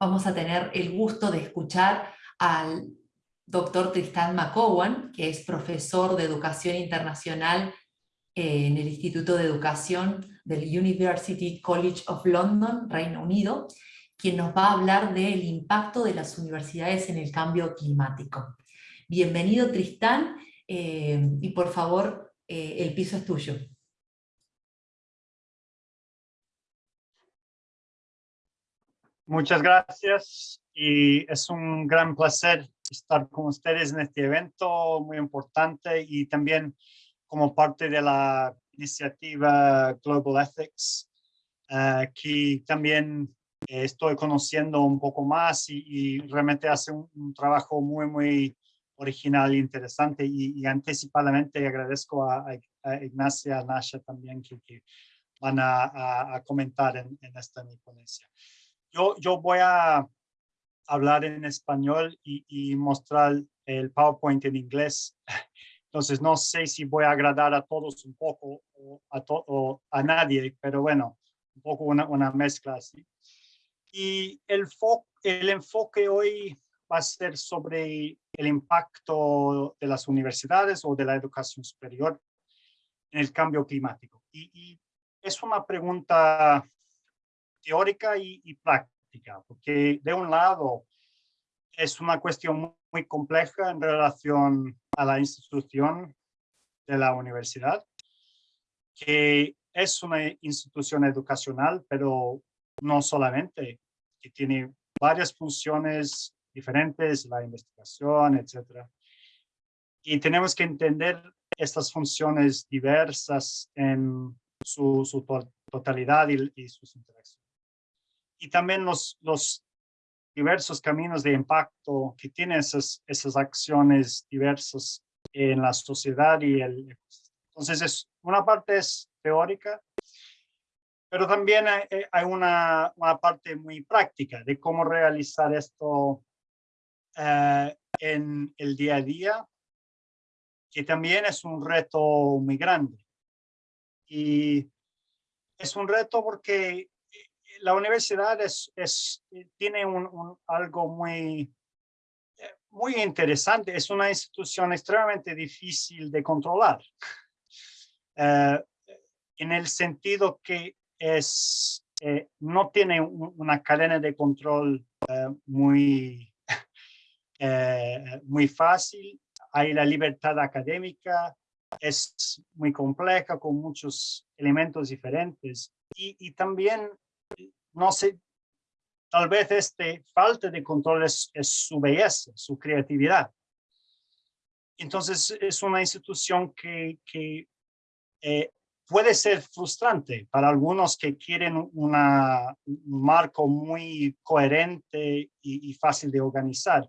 vamos a tener el gusto de escuchar al doctor Tristan McCowan, que es profesor de Educación Internacional eh, en el Instituto de Educación del University College of London, Reino Unido, quien nos va a hablar del impacto de las universidades en el cambio climático. Bienvenido Tristán, eh, y por favor, eh, el piso es tuyo. Muchas gracias y es un gran placer estar con ustedes en este evento muy importante y también como parte de la iniciativa Global Ethics, uh, que también estoy conociendo un poco más y, realmente hace un, trabajo muy, muy original e interesante y, anticipadamente agradezco a, Ignacia Nasha también que, van a, comentar en, en esta mi ponencia. Yo, yo voy a hablar en español y, mostrar el PowerPoint en inglés. Entonces no sé si voy a agradar a todos un poco o a, o a nadie, pero bueno, un poco una, una mezcla así. Y el, el enfoque hoy va a ser sobre el impacto de las universidades o de la educación superior en el cambio climático. Y, y es una pregunta teórica y, práctica, porque de un lado es una cuestión muy, compleja en relación a la institución de la universidad, que es una institución educacional, pero no solamente, que tiene varias funciones diferentes, la investigación, etcétera. Y tenemos que entender estas funciones diversas en su, totalidad y, y sus interacciones y también los, los diversos caminos de impacto que tienen esas, esas acciones diversas en la sociedad y el Entonces, es, una parte es teórica, pero también hay, hay una, una, parte muy práctica de cómo realizar esto eh, en el día a día, que también es un reto muy grande. Y es un reto porque la universidad es, es tiene algo muy, muy interesante. Es una institución extremadamente difícil de controlar. Eh, en el sentido que es, eh, no tiene una cadena de control eh, muy, muy fácil. Hay la libertad académica, es muy compleja con muchos elementos diferentes. Y también no sé, tal vez este falta de control es, su belleza, su creatividad. Entonces es una institución que, eh, puede ser frustrante para algunos que quieren una, un marco muy coherente y, fácil de organizar.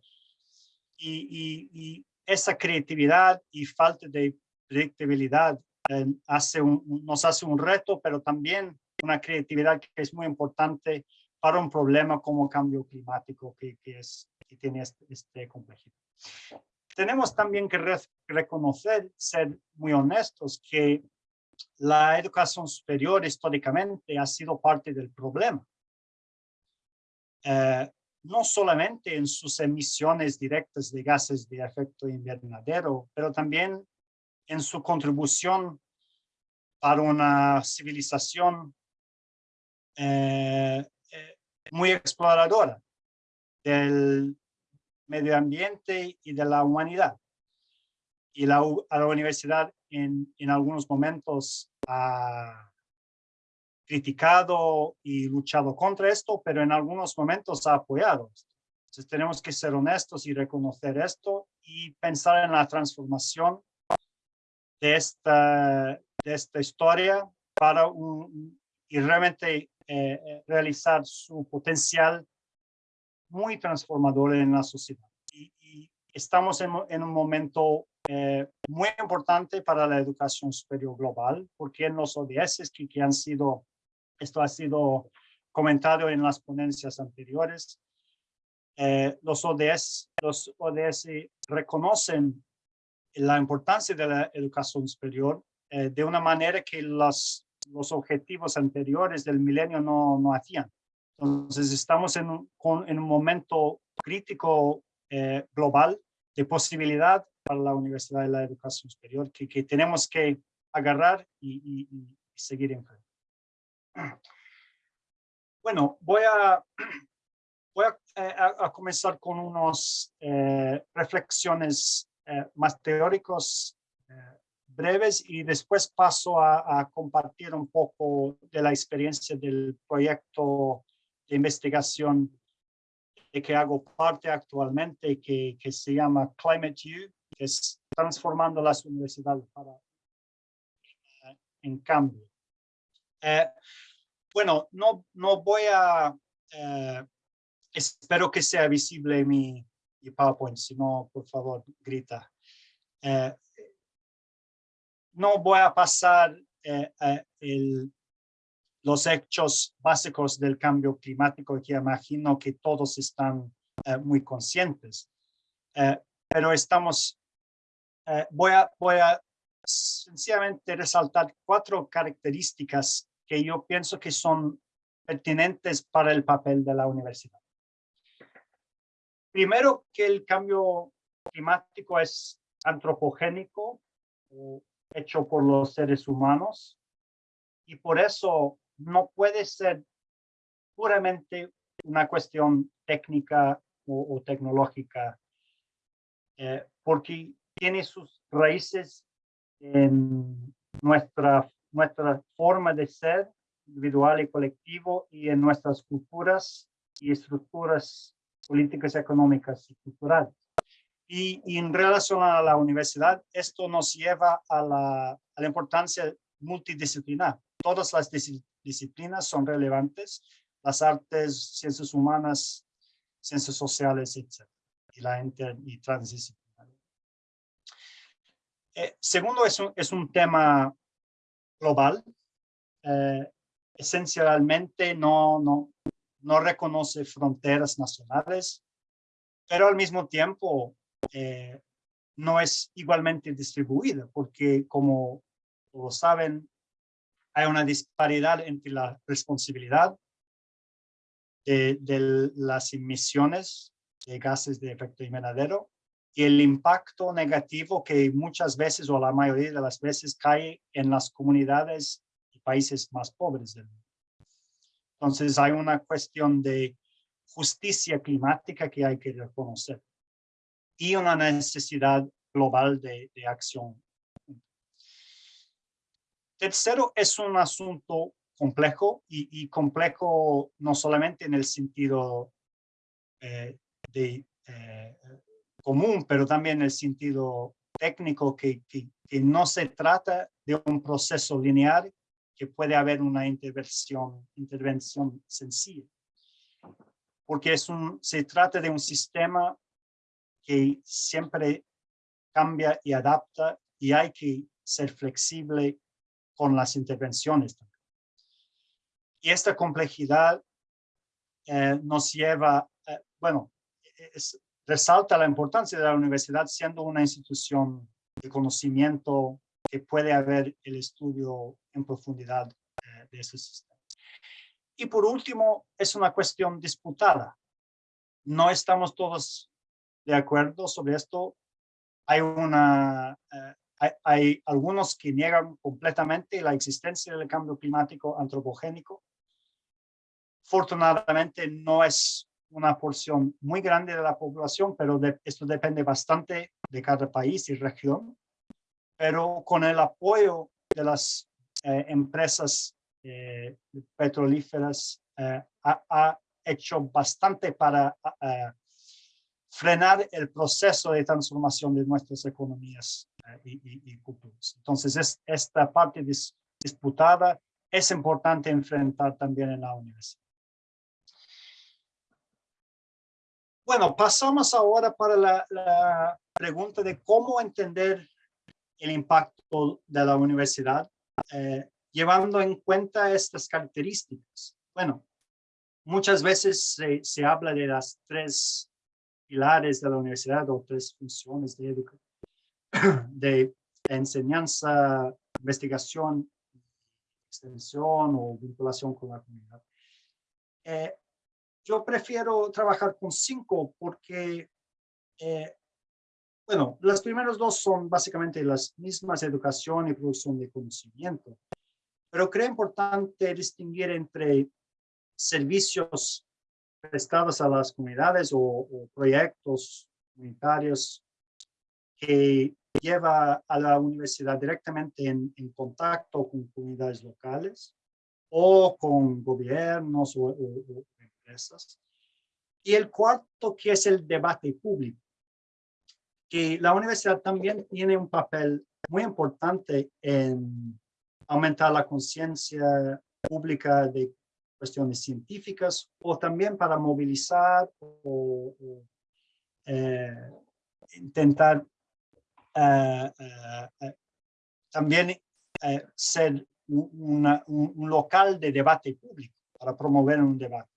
Y, esa creatividad y falta de predictibilidad eh, hace nos hace un reto, pero también una creatividad que es muy importante para un problema como cambio climático que, que es, que tiene este, este complejidad. Tenemos también que reconocer, ser muy honestos, que la educación superior históricamente ha sido parte del problema. Eh, no solamente en sus emisiones directas de gases de efecto invernadero, pero también en su contribución para una civilización eh, eh, muy exploradora del medio ambiente y de la humanidad. Y la, a la universidad en, en algunos momentos ha criticado y luchado contra esto, pero en algunos momentos ha apoyado. Entonces tenemos que ser honestos y reconocer esto y pensar en la transformación de esta, de esta historia para un, y realmente eh, eh, realizar su potencial muy transformador en la sociedad. Y, estamos en, un momento eh, muy importante para la educación superior global, porque en los ODS que, que han sido, esto ha sido comentado en las ponencias anteriores, los ODS, los ODS reconocen la importancia de la educación superior de una manera que las los objetivos anteriores del milenio no, no hacían. Entonces estamos en un, en un momento crítico eh, global de posibilidad para la Universidad de la Educación Superior que, que tenemos que agarrar y, seguir en frente. Bueno, voy a, voy eh, a, comenzar con unas eh, reflexiones más teóricos breves y después paso a, a, compartir un poco de la experiencia del proyecto de investigación de que hago parte actualmente que, que se llama Climate U, que es transformando las universidades para en cambio. Eh, bueno, no, no voy a, eh, espero que sea visible mi, mi PowerPoint, si no, por favor, grita. Eh, no voy a pasar el, los hechos básicos del cambio climático que imagino que todos están eh, muy conscientes. Eh, pero estamos, eh, voy, a, voy a sencillamente resaltar cuatro características que yo pienso que son pertinentes para el papel de la universidad. Primero, que el cambio climático es antropogénico, hecho por los seres humanos, y por eso no puede ser puramente una cuestión técnica o, tecnológica, eh, porque tiene sus raíces en nuestra, nuestra forma de ser individual y colectivo y en nuestras culturas y estructuras políticas, económicas y culturales. Y, y, en relación a la universidad, esto nos lleva a la, a la importancia multidisciplinar. Todas las disciplinas son relevantes, las artes, ciencias humanas, ciencias sociales, etc. Y la inter y transdisciplinaria. Eh, segundo, es un, es un tema global. Eh, esencialmente no, no, no reconoce fronteras nacionales, pero al mismo tiempo eh, no es igualmente distribuida, porque como todos saben, hay una disparidad entre la responsabilidad de, las emisiones de gases de efecto invernadero y el impacto negativo que muchas veces o la mayoría de las veces cae en las comunidades y países más pobres del mundo. Entonces hay una cuestión de justicia climática que hay que reconocer y una necesidad global de, acción Tercero, es un asunto complejo y, complejo no solamente en el sentido eh, de, eh, común, pero también en el sentido técnico, que, que, no se trata de un proceso lineal, que puede haber una intervención, intervención sencilla. Porque es un, se trata de un sistema que siempre cambia y adapta y hay que ser flexible con las intervenciones. Y esta complejidad eh, nos lleva, eh, bueno, resalta la importancia de la universidad siendo una institución de conocimiento que puede haber el estudio en profundidad eh, de ese sistema. Y por último, es una cuestión disputada. No estamos todos de acuerdo sobre esto. Hay una, hay, algunos que niegan completamente la existencia del cambio climático antropogénico. Afortunadamente no es una porción muy grande de la población, pero esto depende bastante de cada país y región. Pero con el apoyo de las eh, empresas eh, petrolíferas eh, ha, hecho bastante para frenar el proceso de transformación de nuestras economías eh, y, culturas. Entonces, es, esta parte disputada es importante enfrentar también en la universidad. Bueno, pasamos ahora para la, pregunta de cómo entender el impacto de la universidad, eh, llevando en cuenta estas características. Bueno, muchas veces se, se habla de las tres pilares de la universidad o tres funciones de, de enseñanza, investigación, extensión o vinculación con la comunidad. Eh, yo prefiero trabajar con cinco porque, eh, bueno, las primeras dos son básicamente las mismas educación y producción de conocimiento, pero creo importante distinguir entre servicios prestados a las comunidades o, proyectos comunitarios que lleva a la universidad directamente en, contacto con comunidades locales o con gobiernos o, empresas. Y el cuarto, que es el debate público, que la universidad también tiene un papel muy importante en aumentar la conciencia pública de cuestiones científicas o también para movilizar o, eh, intentar eh, eh, también ser un, local de debate público para promover un debate.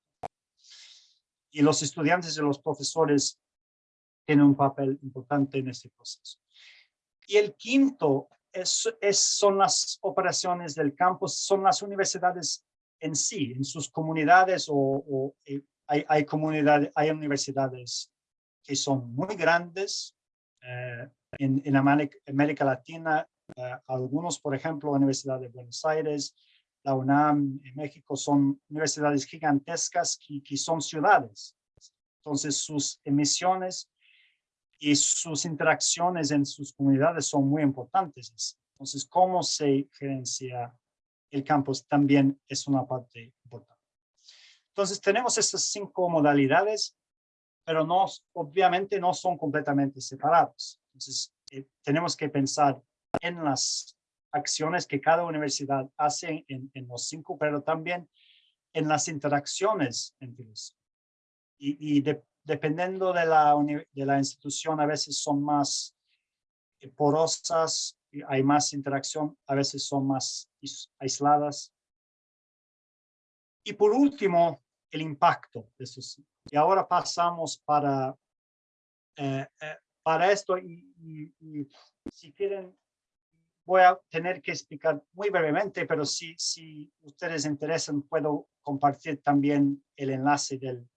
Y los estudiantes y los profesores tienen un papel importante en este proceso. Y el quinto es, son las operaciones del campus, son las universidades en sí, en sus comunidades o, eh, hay, hay, comunidades, hay universidades que son muy grandes. Eh, en, en América, Latina, eh, algunos, por ejemplo, la Universidad de Buenos Aires, la UNAM en México, son universidades gigantescas que, que son ciudades. Entonces, sus emisiones y sus interacciones en sus comunidades son muy importantes. Entonces, cómo se gerencia el campus también es una parte importante. Entonces tenemos estas cinco modalidades, pero no, obviamente no son completamente separados. Entonces eh, tenemos que pensar en las acciones que cada universidad hace en, los cinco, pero también en las interacciones entre los. Y, y dependiendo de la, de la institución, a veces son más eh, porosas hay más interacción, a veces son más aisladas. Y por último, el impacto. Y ahora pasamos para, eh, eh, para esto y, si quieren, voy a tener que explicar muy brevemente, pero si, si ustedes interesan, puedo compartir también el enlace del,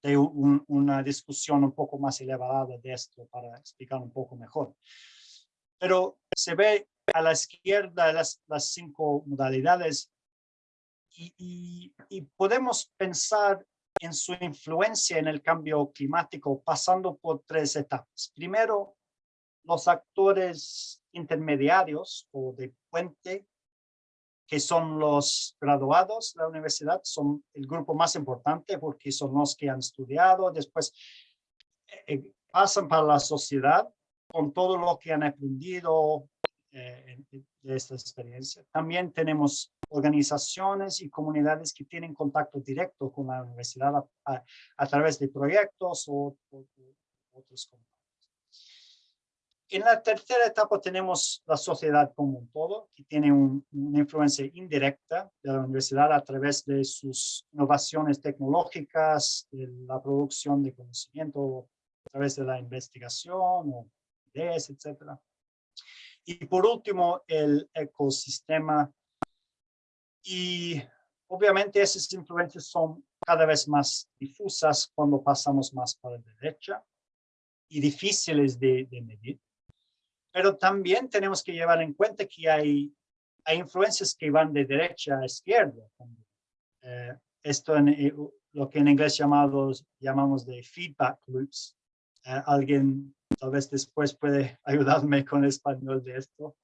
de una discusión un poco más elevada de esto para explicar un poco mejor pero se ve a la izquierda las, las cinco modalidades y, podemos pensar en su influencia en el cambio climático pasando por tres etapas. Primero, los actores intermediarios o de puente, que son los graduados de la universidad, son el grupo más importante porque son los que han estudiado, después eh, eh, pasan para la sociedad con todo lo que han aprendido eh, de esta experiencia. También tenemos organizaciones y comunidades que tienen contacto directo con la universidad a, través de proyectos o, otros contactos. En la tercera etapa tenemos la sociedad como un todo, que tiene una influencia indirecta de la universidad a través de sus innovaciones tecnológicas, de la producción de conocimiento, a través de la investigación o etcétera. Y por último, el ecosistema. Y obviamente esas influencias son cada vez más difusas cuando pasamos más para la derecha y difíciles de, medir. Pero también tenemos que llevar en cuenta que hay, hay influencias que van de derecha a izquierda. Eh, esto en eh, lo que en inglés llamamos, llamamos de feedback loops. Eh, alguien tal vez después puede ayudarme con el español de esto,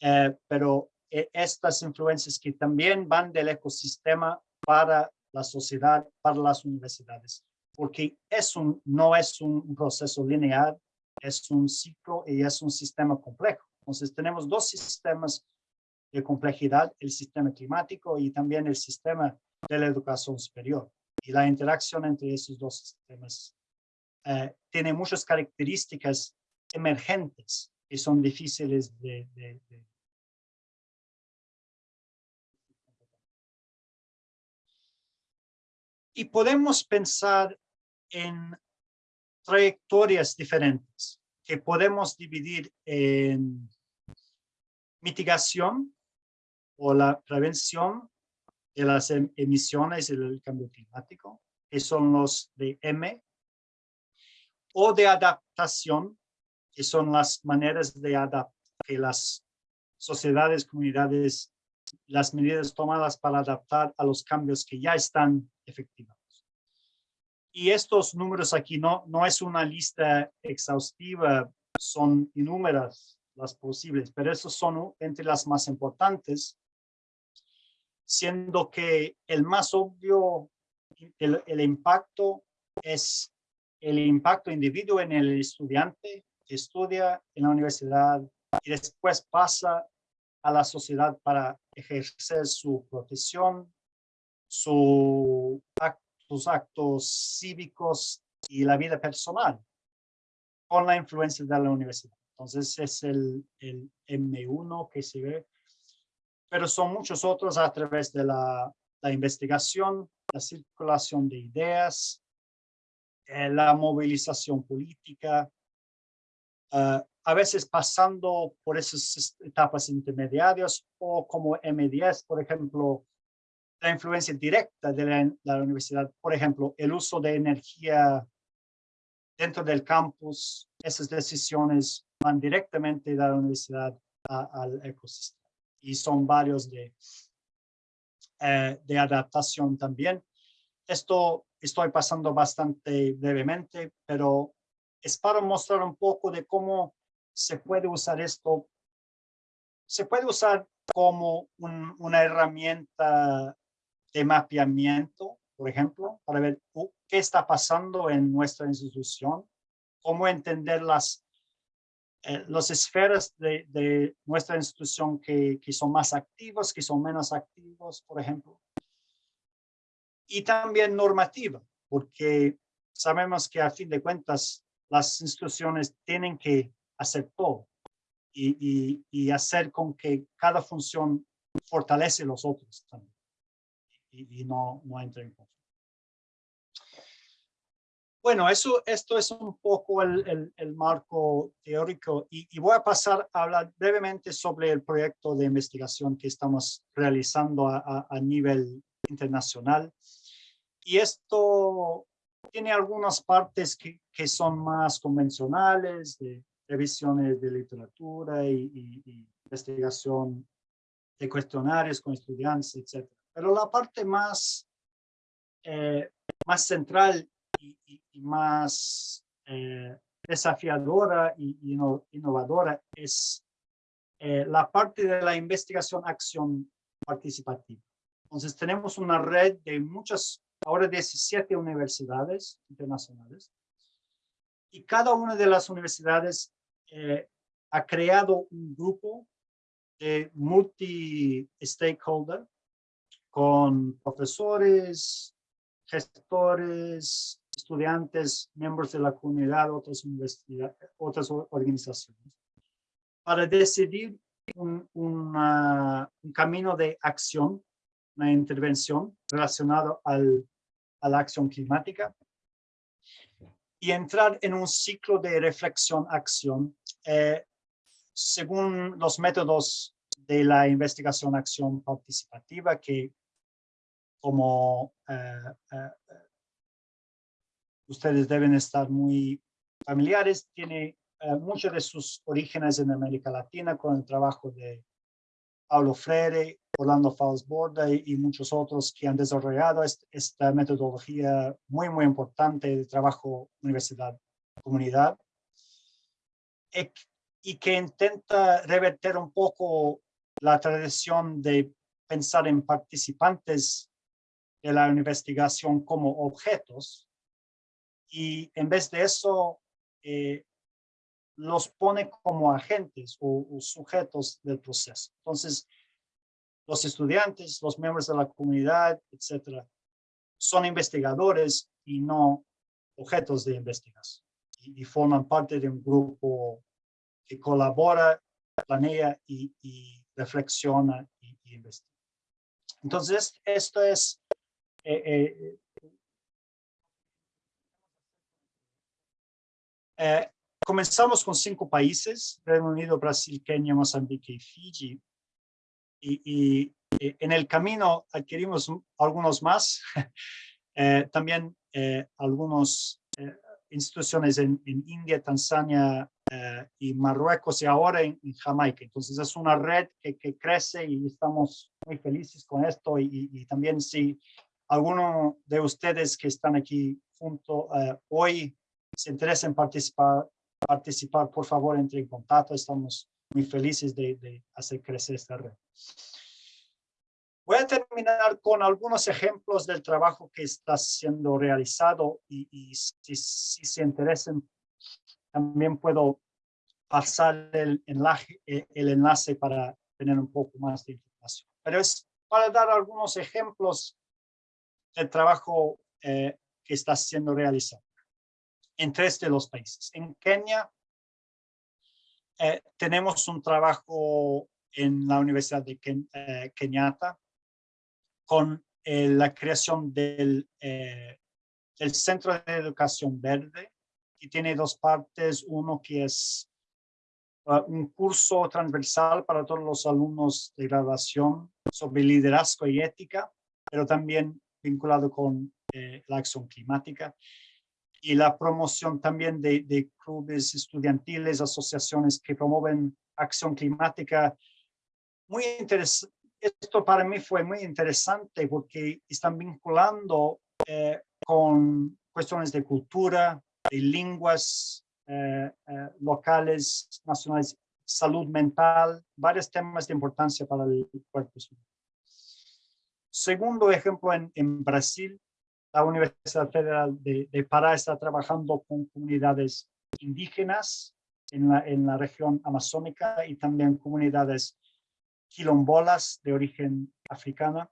eh, pero eh, estas influencias que también van del ecosistema para la sociedad, para las universidades, porque es un, no es un proceso lineal, es un ciclo y es un sistema complejo. Entonces tenemos dos sistemas de complejidad, el sistema climático y también el sistema de la educación superior. Y la interacción entre esos dos sistemas eh, tiene muchas características emergentes que son difíciles de, Y podemos pensar en trayectorias diferentes que podemos dividir en mitigación o la prevención de las em, emisiones y del cambio climático, que son los de M, o de adaptación, que son las maneras de adaptar que las sociedades, comunidades, las medidas tomadas para adaptar a los cambios que ya están efectivos. Y estos números aquí no, no es una lista exhaustiva, son innúmeras las posibles, pero esos son entre las más importantes, siendo que el más obvio, el, el impacto es el impacto individuo en el estudiante que estudia en la universidad y después pasa a la sociedad para ejercer su profesión, su, sus actos cívicos y la vida personal con la influencia de la universidad. Entonces es el, el M1 que se ve, pero son muchos otros a través de la, la investigación, la circulación de ideas, eh, la movilización política, uh, a veces pasando por esas etapas intermediarias o como M10, por ejemplo, la influencia directa de la, universidad, por ejemplo, el uso de energía dentro del campus, esas decisiones van directamente de la universidad al ecosistema y son varios de, eh, de adaptación también. Esto estoy pasando bastante brevemente, pero es para mostrar un poco de cómo se puede usar esto. Se puede usar como un, una herramienta de mapeamiento, por ejemplo, para ver qué está pasando en nuestra institución, cómo entender las, eh, las esferas de, de, nuestra institución que, que son más activos, que son menos activos, por ejemplo. Y también normativa, porque sabemos que a fin de cuentas las instituciones tienen que hacer todo y, y, hacer con que cada función fortalece los otros también y, no, no entre en conflicto. Bueno, eso, esto es un poco el, el, marco teórico y, voy a pasar a hablar brevemente sobre el proyecto de investigación que estamos realizando a, a nivel internacional. Y esto tiene algunas partes que, que son más convencionales, de revisiones de literatura y, investigación de cuestionarios con estudiantes, etc. Pero la parte más, eh, más central y, más eh, desafiadora y innovadora es eh, la parte de la investigación acción participativa. Entonces tenemos una red de muchas, ahora 17 universidades internacionales, y cada una de las universidades eh, ha creado un grupo de multi-stakeholder con profesores, gestores, estudiantes, miembros de la comunidad, otras, otras organizaciones, para decidir un, un camino de acción, una intervención relacionada al, a la acción climática y entrar en un ciclo de reflexión-acción eh, según los métodos de la investigación-acción participativa que como eh, eh, ustedes deben estar muy familiares, tiene muchos de sus orígenes en América Latina con el trabajo de Paulo Freire, Orlando Falls-Borda y, muchos otros que han desarrollado esta metodología muy, muy importante de trabajo universidad-comunidad y que intenta reverter un poco la tradición de pensar en participantes de la investigación como objetos. Y en vez de eso eh, los pone como agentes o, sujetos del proceso. Entonces, los estudiantes, los miembros de la comunidad, etcétera, son investigadores y no objetos de investigación. Y, forman parte de un grupo que colabora, planea y, reflexiona y, investiga. Entonces, esto es... Eh, eh, eh, comenzamos con cinco países, Reino Unido, Brasil, Kenia, Mozambique y Fiji y, en el camino adquirimos algunos más. Eh, también eh, algunas eh, instituciones en, India, Tanzania y Marruecos y ahora en, Jamaica. Entonces es una red que, crece y estamos muy felices con esto y, también si alguno de ustedes que están aquí junto hoy se interesa en participar, participar, por favor entre en contacto. Estamos muy felices de, de hacer crecer esta red. Voy a terminar con algunos ejemplos del trabajo que está siendo realizado y, si, se interesan, también puedo pasar el enlace, eh, el enlace para tener un poco más de información. Pero es para dar algunos ejemplos del trabajo eh, que está siendo realizado en tres de los países. En Kenia eh, tenemos un trabajo en la Universidad de Kenyatta con eh, la creación del, eh, del Centro de Educación Verde, que tiene dos partes, uno que es uh, un curso transversal para todos los alumnos de graduación sobre liderazgo y ética, pero también vinculado con eh, la acción climática y la promoción también de, de, clubes estudiantiles, asociaciones que promueven acción climática. Muy interesante, esto para mí fue muy interesante porque están vinculando eh, con cuestiones de cultura, de lenguas eh, eh, locales, nacionales, salud mental, varios temas de importancia para el cuerpo. Segundo ejemplo, en, en Brasil, la Universidad Federal de, de, Pará está trabajando con comunidades indígenas en la, en la región amazónica y también comunidades quilombolas de origen africana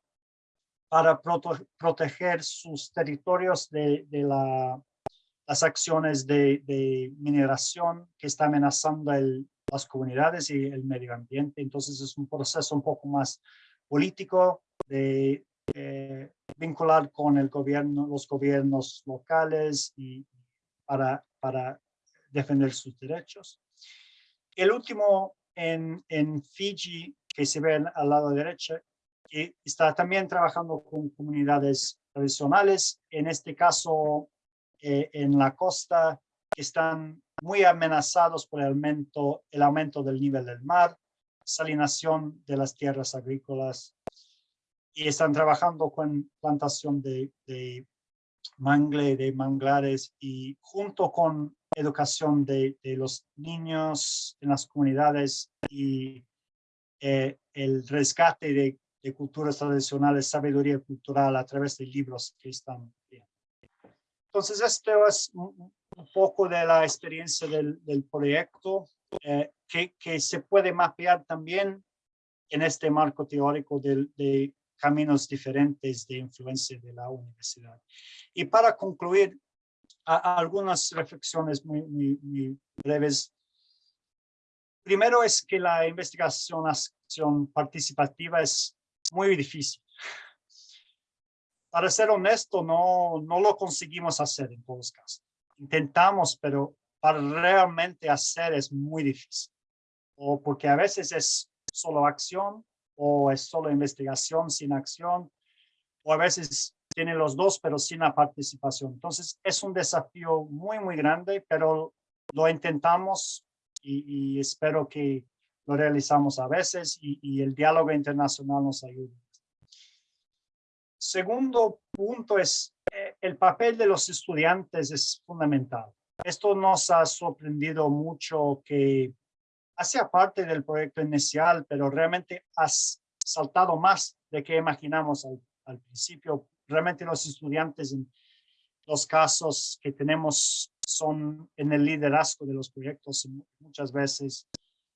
para proteger sus territorios de, la, las acciones de, mineración que está amenazando el, las comunidades y el medio ambiente. Entonces es un proceso un poco más político de vincular con el gobierno, los gobiernos locales y para, para defender sus derechos. El último en, en Fiji que se ve al lado derecho, está también trabajando con comunidades tradicionales, en este caso eh, en la costa, que están muy amenazados por el aumento, el aumento del nivel del mar, salinación de las tierras agrícolas, y están trabajando con plantación de, de mangle, de manglares, y junto con educación de, los niños en las comunidades y eh, el rescate de, culturas tradicionales, sabiduría cultural a través de libros que están viendo. Entonces, esto es un, poco de la experiencia del, proyecto eh, que, que, se puede mapear también en este marco teórico de, de caminos diferentes de influencia de la universidad. Y para concluir, algunas reflexiones muy, muy breves Primero es que la investigación acción participativa es muy difícil. Para ser honesto, no, no lo conseguimos hacer en todos los casos. Intentamos, pero para realmente hacer es muy difícil. O porque a veces es solo acción, o es solo investigación sin acción, o a veces tiene los dos, pero sin la participación. Entonces, es un desafío muy, muy grande, pero lo intentamos y, espero que lo realizamos a veces y, el diálogo internacional nos ayuda. Segundo punto es eh, el papel de los estudiantes es fundamental. Esto nos ha sorprendido mucho que hacía parte del proyecto inicial, pero realmente ha saltado más de que imaginamos al, al principio. Realmente los estudiantes en los casos que tenemos son en el liderazgo de los proyectos muchas veces,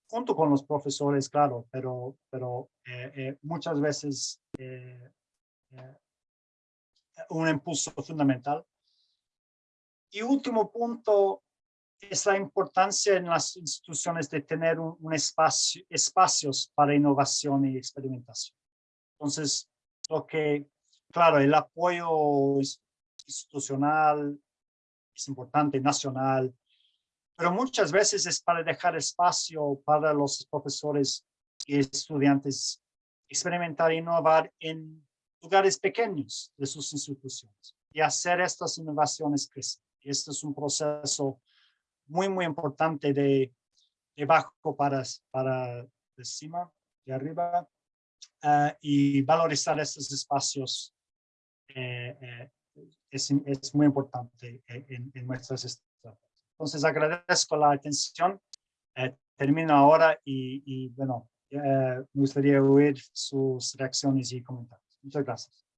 junto con los profesores, claro, pero, pero eh, eh, muchas veces eh, un impulso fundamental. Y último punto es la importancia en las instituciones de tener un, espacio, espacios para innovación y experimentación. Entonces, lo que, claro, el apoyo institucional, es importante, nacional, pero muchas veces es para dejar espacio para los profesores y estudiantes experimentar e innovar en lugares pequeños de sus instituciones. y hacer estas innovaciones crecer. Este es un proceso muy, muy importante de, de bajo para, para de cima, de arriba, uh, y valorizar estos espacios eh, eh, es, es, muy importante en, en nuestras estrategias. Entonces agradezco la atención, eh, termino ahora y, y bueno, me gustaría oír sus reacciones y comentarios. Muchas gracias.